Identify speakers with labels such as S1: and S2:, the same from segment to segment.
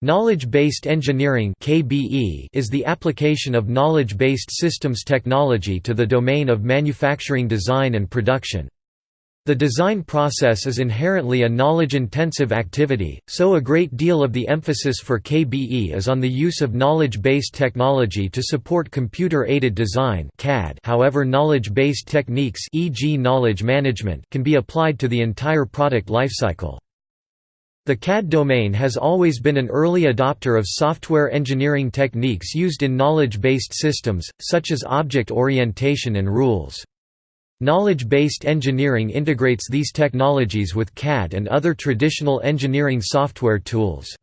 S1: Knowledge-based engineering is the application of knowledge-based systems technology to the domain of manufacturing design and production. The design process is inherently a knowledge-intensive activity, so a great deal of the emphasis for KBE is on the use of knowledge-based technology to support computer-aided design however knowledge-based techniques e.g. knowledge management can be applied to the entire product lifecycle. The CAD domain has always been an early adopter of software engineering techniques used in knowledge-based systems, such as object orientation and rules. Knowledge-based engineering integrates these technologies with CAD and other traditional engineering software tools.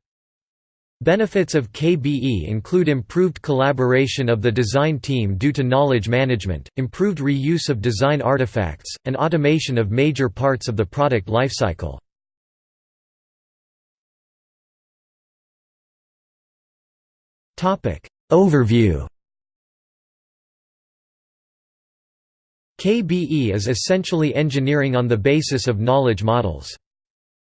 S1: Benefits of KBE include improved collaboration of the design team due to knowledge management, improved reuse of design artifacts, and automation of major parts of the product lifecycle. Overview KBE is essentially engineering on the basis of knowledge models.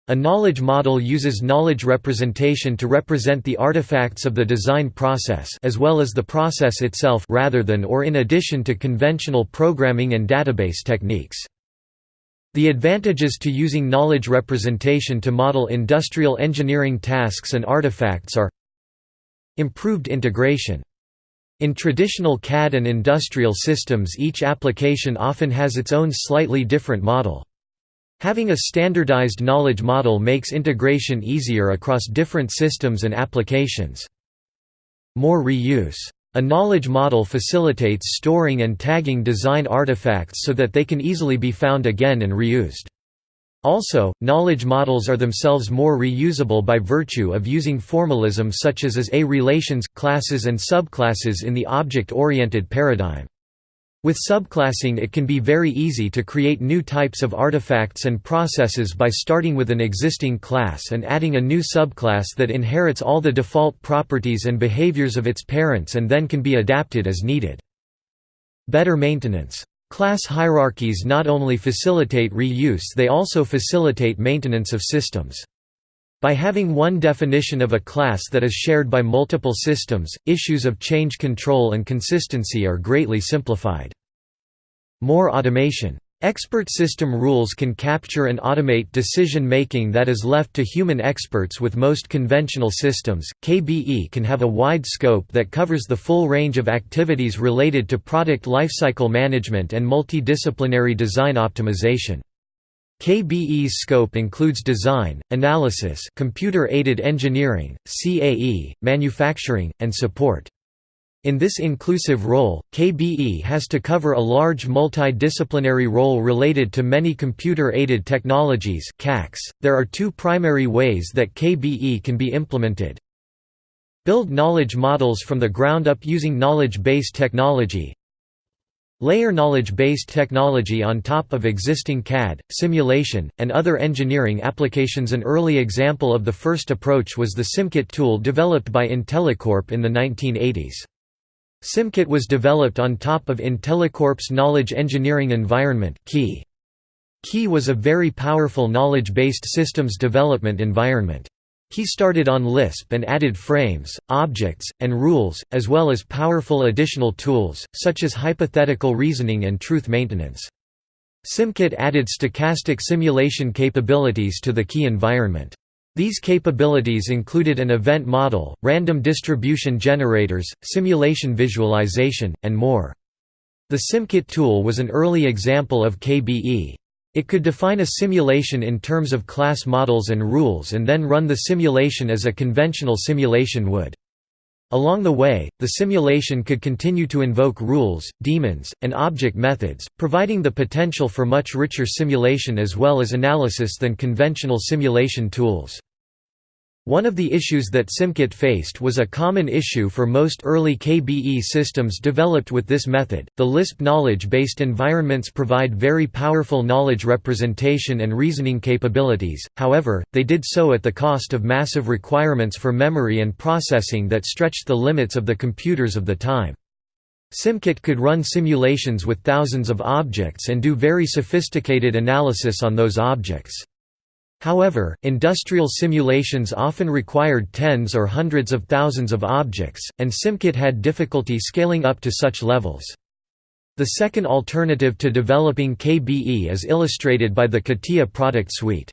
S1: A knowledge model uses knowledge representation to represent the artifacts of the design process as well as the process itself rather than or in addition to conventional programming and database techniques. The advantages to using knowledge representation to model industrial engineering tasks and artifacts are Improved integration. In traditional CAD and industrial systems each application often has its own slightly different model. Having a standardized knowledge model makes integration easier across different systems and applications. More reuse. A knowledge model facilitates storing and tagging design artifacts so that they can easily be found again and reused. Also, knowledge models are themselves more reusable by virtue of using formalism such as as a relations, classes and subclasses in the object-oriented paradigm. With subclassing it can be very easy to create new types of artifacts and processes by starting with an existing class and adding a new subclass that inherits all the default properties and behaviors of its parents and then can be adapted as needed. Better maintenance Class hierarchies not only facilitate reuse they also facilitate maintenance of systems. By having one definition of a class that is shared by multiple systems, issues of change control and consistency are greatly simplified. More automation Expert system rules can capture and automate decision making that is left to human experts with most conventional systems. KBE can have a wide scope that covers the full range of activities related to product lifecycle management and multidisciplinary design optimization. KBE's scope includes design, analysis, computer-aided engineering, CAE, manufacturing, and support. In this inclusive role, KBE has to cover a large multidisciplinary role related to many computer-aided technologies .There are two primary ways that KBE can be implemented. Build knowledge models from the ground up using knowledge-based technology. Layer knowledge-based technology on top of existing CAD, simulation, and other engineering applications An early example of the first approach was the SimKit tool developed by IntelliCorp in the 1980s. SimKit was developed on top of IntelliCorp's knowledge engineering environment KEE. KEE was a very powerful knowledge-based systems development environment. KEE started on Lisp and added frames, objects, and rules, as well as powerful additional tools, such as hypothetical reasoning and truth maintenance. SimKit added stochastic simulation capabilities to the KEE environment. These capabilities included an event model, random distribution generators, simulation visualization, and more. The SimKit tool was an early example of KBE. It could define a simulation in terms of class models and rules and then run the simulation as a conventional simulation would. Along the way, the simulation could continue to invoke rules, daemons, and object methods, providing the potential for much richer simulation as well as analysis than conventional simulation tools. One of the issues that SimKit faced was a common issue for most early KBE systems developed with this method. The Lisp knowledge-based environments provide very powerful knowledge representation and reasoning capabilities. However, they did so at the cost of massive requirements for memory and processing that stretched the limits of the computers of the time. SimKit could run simulations with thousands of objects and do very sophisticated analysis on those objects. However, industrial simulations often required tens or hundreds of thousands of objects, and SimKit had difficulty scaling up to such levels. The second alternative to developing KBE is illustrated by the CATIA product suite.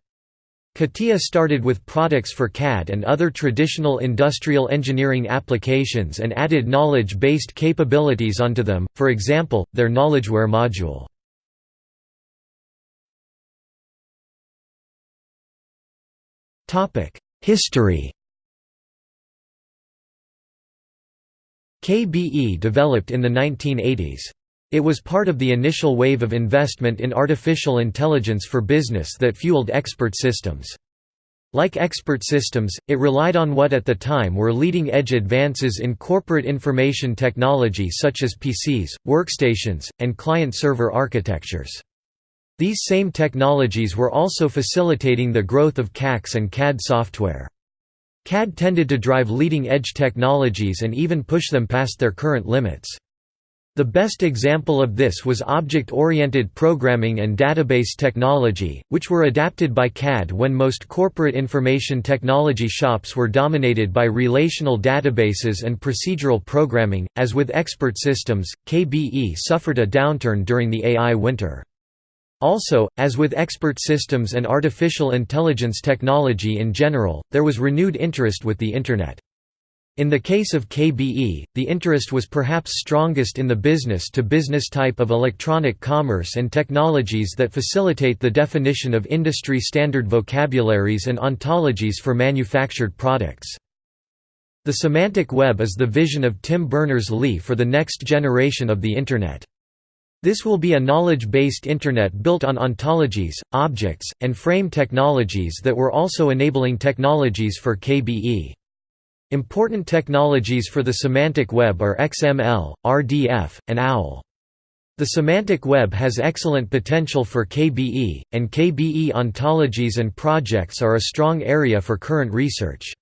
S1: CATIA started with products for CAD and other traditional industrial engineering applications and added knowledge-based capabilities onto them, for example, their KnowledgeWare module. History KBE developed in the 1980s. It was part of the initial wave of investment in artificial intelligence for business that fueled expert systems. Like expert systems, it relied on what at the time were leading-edge advances in corporate information technology such as PCs, workstations, and client-server architectures. These same technologies were also facilitating the growth of CAx and CAD software. CAD tended to drive leading-edge technologies and even push them past their current limits. The best example of this was object-oriented programming and database technology, which were adapted by CAD when most corporate information technology shops were dominated by relational databases and procedural programming. As with expert systems, KBE suffered a downturn during the AI winter. Also, as with expert systems and artificial intelligence technology in general, there was renewed interest with the Internet. In the case of KBE, the interest was perhaps strongest in the business-to-business -business type of electronic commerce and technologies that facilitate the definition of industry-standard vocabularies and ontologies for manufactured products. The semantic web is the vision of Tim Berners-Lee for the next generation of the Internet. This will be a knowledge-based Internet built on ontologies, objects, and frame technologies that were also enabling technologies for KBE. Important technologies for the semantic web are XML, RDF, and OWL. The semantic web has excellent potential for KBE, and KBE ontologies and projects are a strong area for current research.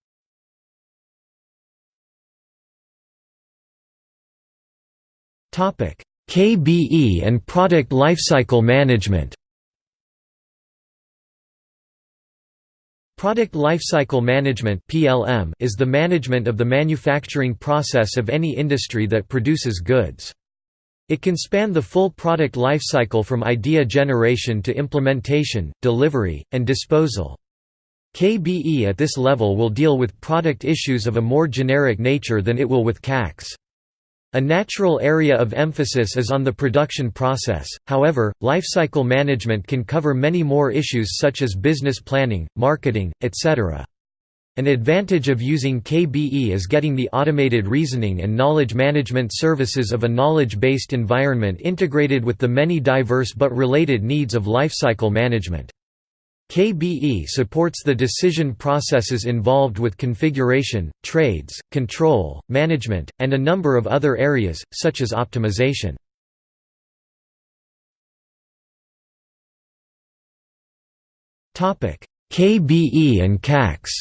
S1: Topic: KBE and Product Lifecycle Management Product Lifecycle Management is the management of the manufacturing process of any industry that produces goods. It can span the full product lifecycle from idea generation to implementation, delivery, and disposal. KBE at this level will deal with product issues of a more generic nature than it will with CAx. A natural area of emphasis is on the production process, however, lifecycle management can cover many more issues such as business planning, marketing, etc. An advantage of using KBE is getting the automated reasoning and knowledge management services of a knowledge-based environment integrated with the many diverse but related needs of lifecycle management. KBE supports the decision processes involved with configuration, trades, control, management, and a number of other areas, such as optimization. KBE and CAx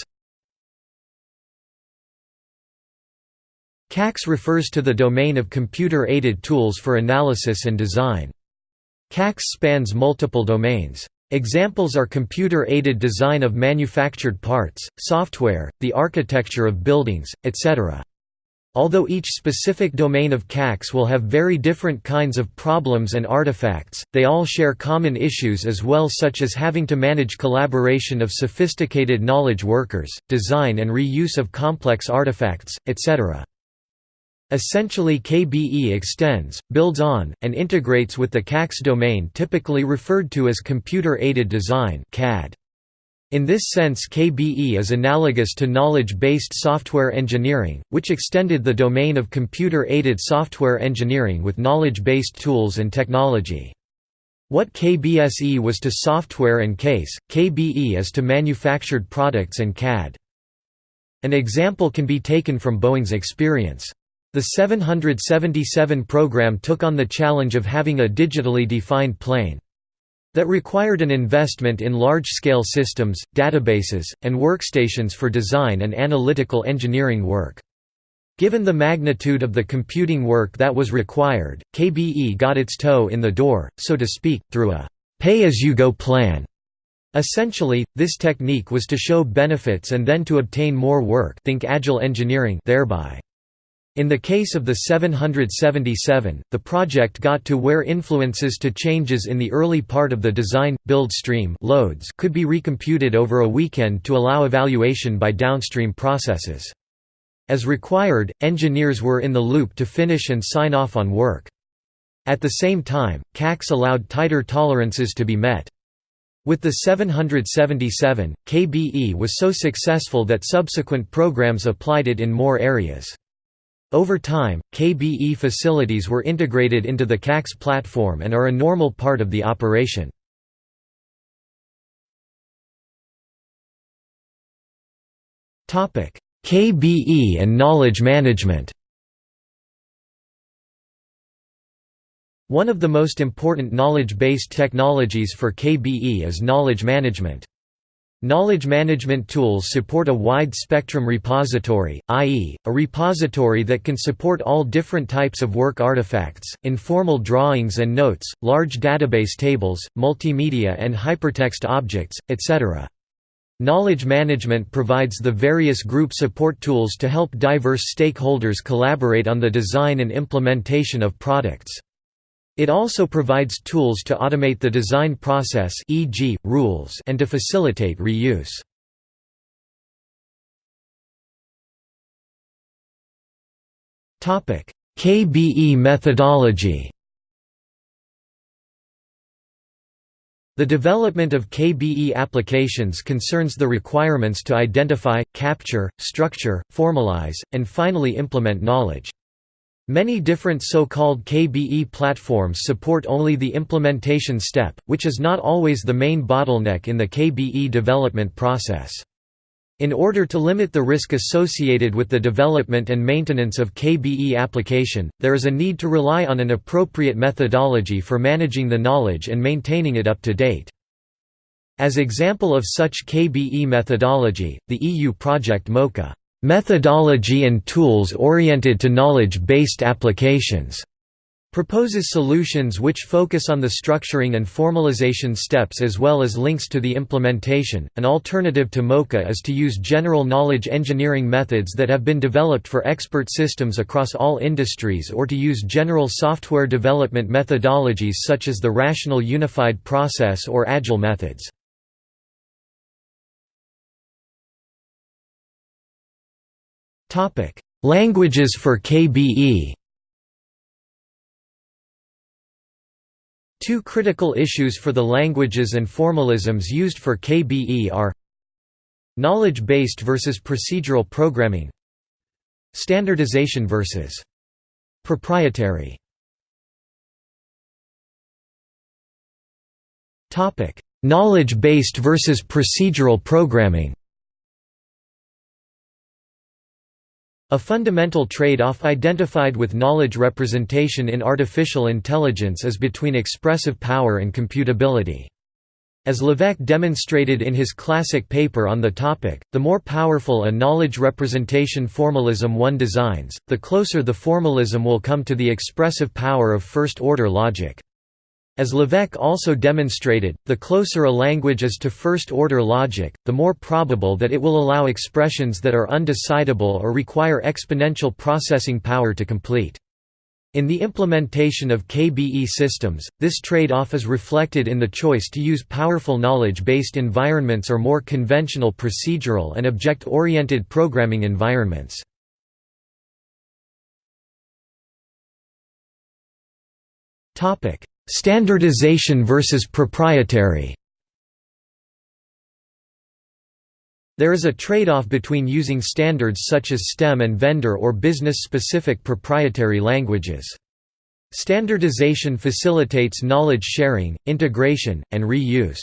S1: CAx refers to the domain of computer-aided tools for analysis and design. CAx spans multiple domains. Examples are computer-aided design of manufactured parts, software, the architecture of buildings, etc. Although each specific domain of CAx will have very different kinds of problems and artifacts, they all share common issues as well such as having to manage collaboration of sophisticated knowledge workers, design and reuse of complex artifacts, etc. Essentially KBE extends, builds on, and integrates with the CAx domain typically referred to as Computer-Aided Design CAD. In this sense KBE is analogous to knowledge-based software engineering, which extended the domain of computer-aided software engineering with knowledge-based tools and technology. What KBSE was to software and CASE, KBE is to manufactured products and CAD. An example can be taken from Boeing's experience. The 777 program took on the challenge of having a digitally defined plane. That required an investment in large-scale systems, databases, and workstations for design and analytical engineering work. Given the magnitude of the computing work that was required, KBE got its toe in the door, so to speak, through a «pay-as-you-go plan» Essentially, this technique was to show benefits and then to obtain more work think agile engineering thereby. In the case of the 777, the project got to where influences to changes in the early part of the design, build stream loads could be recomputed over a weekend to allow evaluation by downstream processes. As required, engineers were in the loop to finish and sign off on work. At the same time, CAx allowed tighter tolerances to be met. With the 777, KBE was so successful that subsequent programs applied it in more areas. Over time, KBE facilities were integrated into the CAx platform and are a normal part of the operation. KBE and knowledge management One of the most important knowledge-based technologies for KBE is knowledge management. Knowledge management tools support a wide spectrum repository, i.e., a repository that can support all different types of work artifacts, informal drawings and notes, large database tables, multimedia and hypertext objects, etc. Knowledge management provides the various group support tools to help diverse stakeholders collaborate on the design and implementation of products. It also provides tools to automate the design process e.g., rules and to facilitate reuse. KBE methodology The development of KBE applications concerns the requirements to identify, capture, structure, formalize, and finally implement knowledge. Many different so-called KBE platforms support only the implementation step, which is not always the main bottleneck in the KBE development process. In order to limit the risk associated with the development and maintenance of KBE application, there is a need to rely on an appropriate methodology for managing the knowledge and maintaining it up to date. As example of such KBE methodology, the EU project MOCA Methodology and tools oriented to knowledge-based applications proposes solutions which focus on the structuring and formalization steps as well as links to the implementation. An alternative to MOCA is to use general knowledge engineering methods that have been developed for expert systems across all industries or to use general software development methodologies such as the Rational Unified Process or Agile methods. Languages for KBE Two critical issues for the languages and formalisms used for KBE are Knowledge-based versus procedural programming Standardization versus proprietary. Knowledge-based versus procedural programming A fundamental trade-off identified with knowledge representation in artificial intelligence is between expressive power and computability. As Lévesque demonstrated in his classic paper on the topic, the more powerful a knowledge representation formalism one designs, the closer the formalism will come to the expressive power of first-order logic. As Lévesque also demonstrated, the closer a language is to first-order logic, the more probable that it will allow expressions that are undecidable or require exponential processing power to complete. In the implementation of KBE systems, this trade-off is reflected in the choice to use powerful knowledge-based environments or more conventional procedural and object-oriented programming environments. Topic: Standardization versus proprietary There is a trade-off between using standards such as STEP and vendor or business-specific proprietary languages. Standardization facilitates knowledge sharing, integration, and reuse.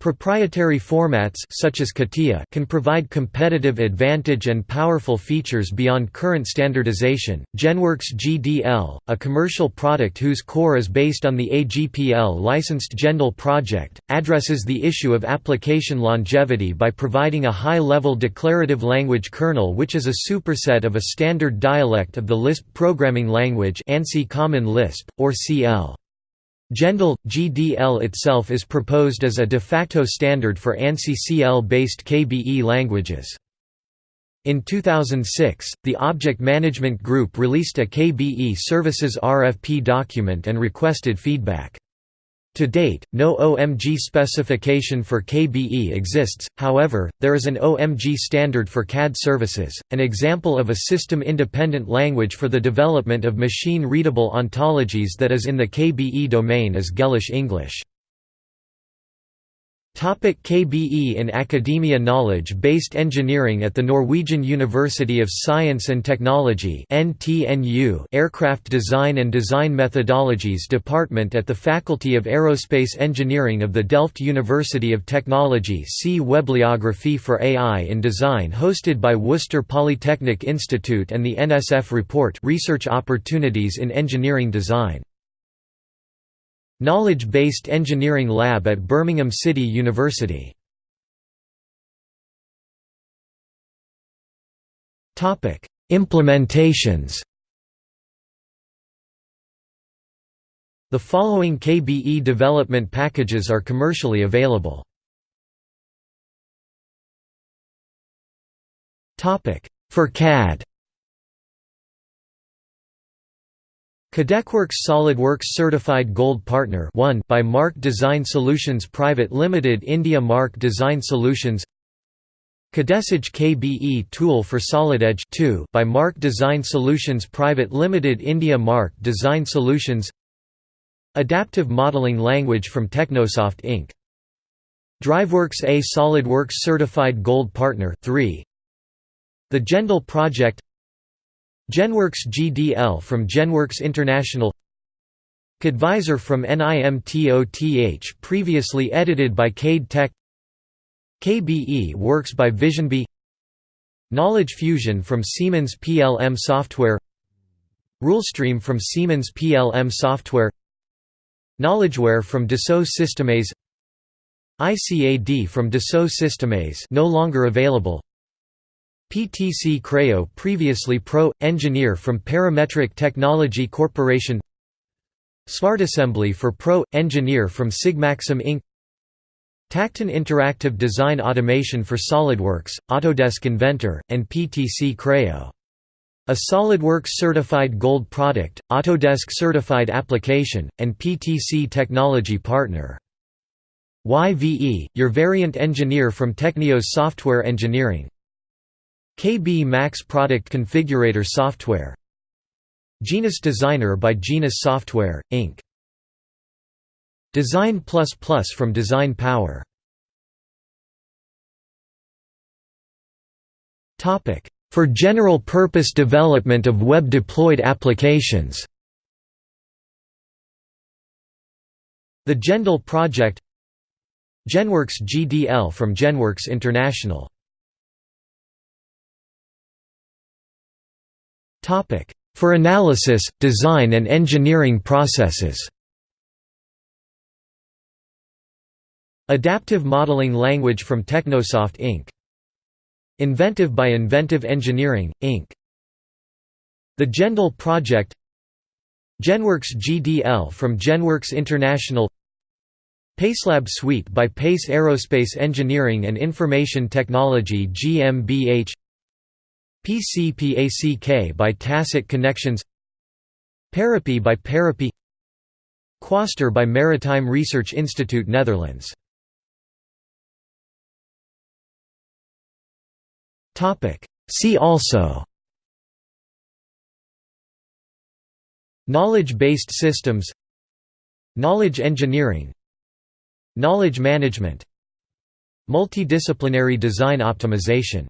S1: Proprietary formats such as CATIA can provide competitive advantage and powerful features beyond current standardization. GenWorks GDL, a commercial product whose core is based on the AGPL licensed GenDL project, addresses the issue of application longevity by providing a high-level declarative language kernel which is a superset of a standard dialect of the Lisp programming language ANSI Common Lisp, or CL. GDL itself is proposed as a de facto standard for ANSI-CL-based KBE languages. In 2006, the Object Management Group released a KBE Services RFP document and requested feedback. To date, no OMG specification for KBE exists, however, there is an OMG standard for CAD services. An example of a system independent language for the development of machine readable ontologies that is in the KBE domain is Gellish English. Topic KBE in academia Knowledge-based engineering at the Norwegian University of Science and Technology Aircraft Design and Design Methodologies Department at the Faculty of Aerospace Engineering of the Delft University of Technology See Webliography for AI in Design hosted by Worcester Polytechnic Institute and the NSF Report Research Opportunities in Engineering Design Knowledge-Based Engineering Lab at Birmingham City University. Implementations The following KBE development packages are commercially available. For CAD Cadecworks SolidWorks Certified Gold Partner 1 by Mark Design Solutions Private Limited India Mark Design Solutions. Cadesage KBE Tool for SolidEdge 2 by Mark Design Solutions Private Limited India Mark Design Solutions. Adaptive Modeling Language from Technosoft Inc. DriveWorks A SolidWorks Certified Gold Partner 3 The GenDL Project GenWorks GDL from GenWorks International. Cadvisor from NIMTOTH previously edited by Cade Tech. KBE works by VisionBee Knowledge Fusion from Siemens PLM Software. RuleStream from Siemens PLM Software. KnowledgeWare from Dassault Systèmes. ICAD from Dassault Systèmes no longer available PTC Creo previously Pro – Engineer from Parametric Technology Corporation SmartAssembly for Pro – Engineer from Sigmaxim Inc. Tacton Interactive Design Automation for SolidWorks, Autodesk Inventor, and PTC Creo. A SolidWorks Certified Gold product, Autodesk Certified Application, and PTC Technology Partner. YVE, your variant engineer from Technios Software Engineering. KB Max Product Configurator Software. Genus Designer by Genus Software, Inc. Design Plus from Design Power. For general purpose development of web-deployed applications. The GenDL project. GenWorks GDL from GenWorks International For analysis, design and engineering processes. Adaptive Modeling Language from Technosoft Inc. Inventive by Inventive Engineering, Inc. The GenDL Project. GenWorks GDL from GenWorks International. PaceLab Suite by Pace Aerospace Engineering and Information Technology GmbH PCPACK by Tacit Connections Parapy by Parapy Quaestor by Maritime Research Institute Netherlands. See also. Knowledge-based systems. Knowledge engineering. Knowledge management. Multidisciplinary design optimization